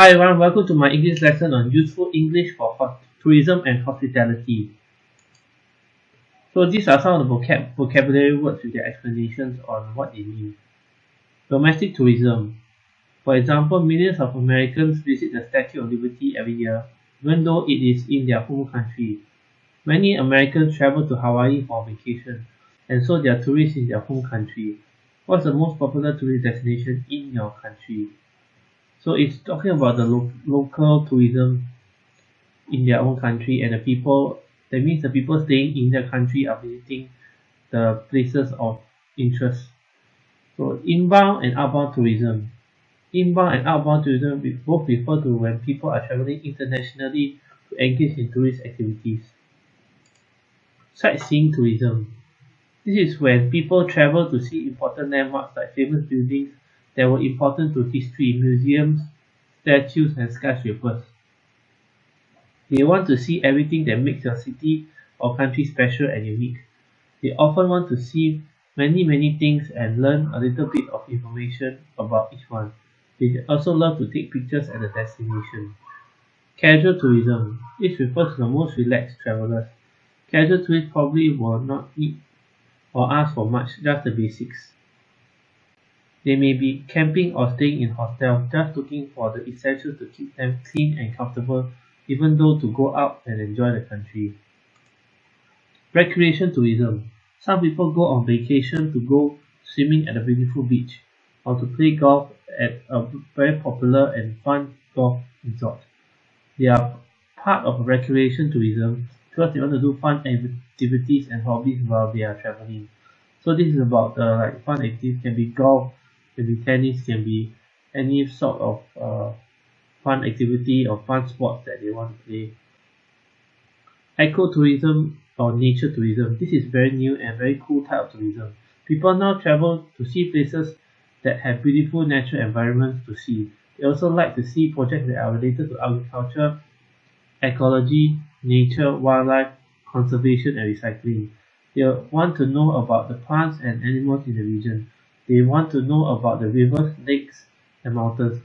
Hi everyone, welcome to my English lesson on useful English for tourism and hospitality. So these are some of the vocab vocabulary words with their explanations on what they mean. Domestic tourism. For example, millions of Americans visit the Statue of Liberty every year, even though it is in their home country. Many Americans travel to Hawaii for vacation, and so they are tourists in their home country. What's the most popular tourist destination in your country? So it's talking about the lo local tourism in their own country and the people that means the people staying in their country are visiting the places of interest. So inbound and outbound tourism. Inbound and outbound tourism both refer to when people are traveling internationally to engage in tourist activities. Sightseeing tourism. This is when people travel to see important landmarks like famous buildings that were important to history, museums, statues, and skyscrapers. They want to see everything that makes your city or country special and unique. They often want to see many many things and learn a little bit of information about each one. They also love to take pictures at the destination. Casual tourism. This refers to the most relaxed travelers. Casual tourists probably will not need or ask for much, just the basics. They may be camping or staying in hostels, just looking for the essentials to keep them clean and comfortable, even though to go out and enjoy the country. Recreation tourism. Some people go on vacation to go swimming at a beautiful beach or to play golf at a very popular and fun golf resort. They are part of recreation tourism because they want to do fun activities and hobbies while they are traveling. So this is about the like fun activities can be golf, can be tennis, can be any sort of uh, fun activity or fun sports that they want to play. Ecotourism or nature tourism. This is very new and very cool type of tourism. People now travel to see places that have beautiful natural environments to see. They also like to see projects that are related to agriculture, ecology, nature, wildlife, conservation and recycling. They want to know about the plants and animals in the region. They want to know about the rivers, lakes, and mountains.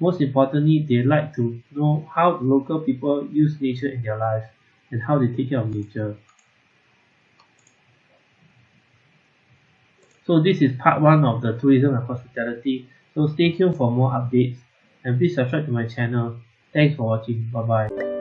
Most importantly, they like to know how local people use nature in their lives and how they take care of nature. So this is part 1 of the tourism and hospitality. So stay tuned for more updates and please subscribe to my channel. Thanks for watching. Bye bye.